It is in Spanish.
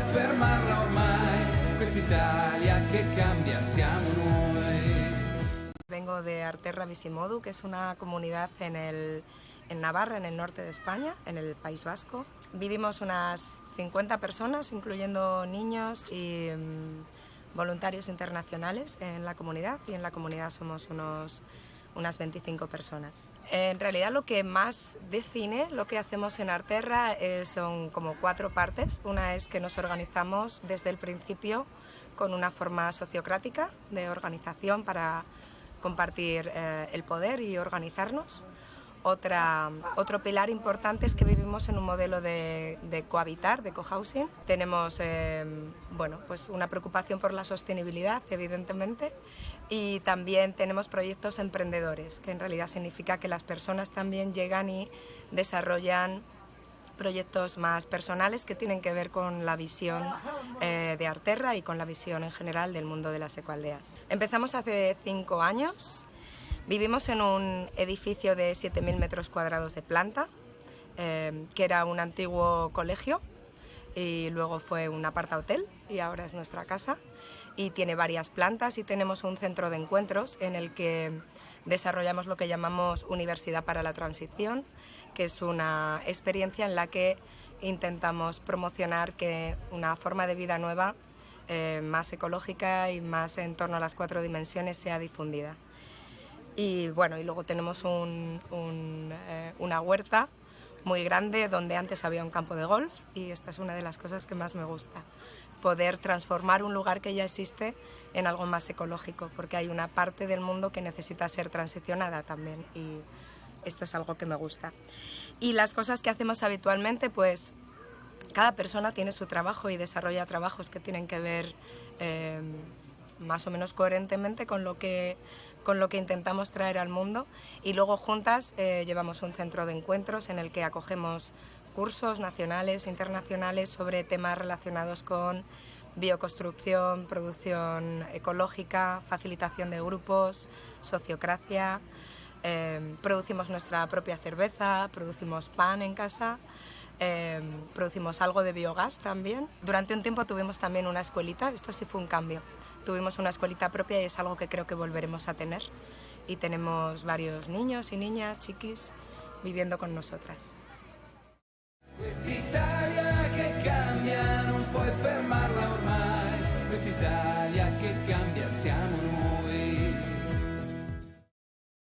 puoi fermarla ormai, quest'Italia che cambia siamo noi. Vengo de Arterra Visimodu, que es una comunidad en, el, en Navarra, en el norte de España, en el País Vasco. Vivimos unas 50 personas, incluyendo niños y mm, voluntarios internacionales en la comunidad y en la comunidad somos unos, unas 25 personas. En realidad lo que más define lo que hacemos en Arterra eh, son como cuatro partes. Una es que nos organizamos desde el principio con una forma sociocrática de organización para compartir eh, el poder y organizarnos. Otra, otro pilar importante es que vivimos en un modelo de, de cohabitar, de cohousing. Tenemos eh, bueno, pues una preocupación por la sostenibilidad, evidentemente, y también tenemos proyectos emprendedores, que en realidad significa que las personas también llegan y desarrollan proyectos más personales que tienen que ver con la visión eh, de Arterra y con la visión en general del mundo de las ecualdeas. Empezamos hace cinco años, vivimos en un edificio de 7.000 metros cuadrados de planta, eh, que era un antiguo colegio y luego fue un aparta hotel y ahora es nuestra casa y tiene varias plantas y tenemos un centro de encuentros en el que desarrollamos lo que llamamos Universidad para la Transición, que es una experiencia en la que intentamos promocionar que una forma de vida nueva, eh, más ecológica y más en torno a las cuatro dimensiones sea difundida. Y bueno, y luego tenemos eh, una huerta muy grande donde antes había un campo de golf y esta es una de las cosas que más me gusta, poder transformar un lugar que ya existe en algo más ecológico, porque hay una parte del mundo que necesita ser transicionada también y esto es algo que me gusta. Y las cosas que hacemos habitualmente, pues cada persona tiene su trabajo y desarrolla trabajos que tienen que ver eh, más o menos coherentemente con lo que con lo que intentamos traer al mundo y luego juntas eh, llevamos un centro de encuentros en el que acogemos cursos nacionales e internacionales sobre temas relacionados con bioconstrucción, producción ecológica, facilitación de grupos, sociocracia, Em, producimos nuestra propia cerveza, producimos pan en casa, em, producimos algo de biogás también. Durante un tiempo tuvimos también una escuelita, esto sí fue un cambio. Tuvimos una escuelita propia y es algo que creo que volveremos a tener. Y tenemos varios niños y niñas, chiquis, viviendo con nosotras.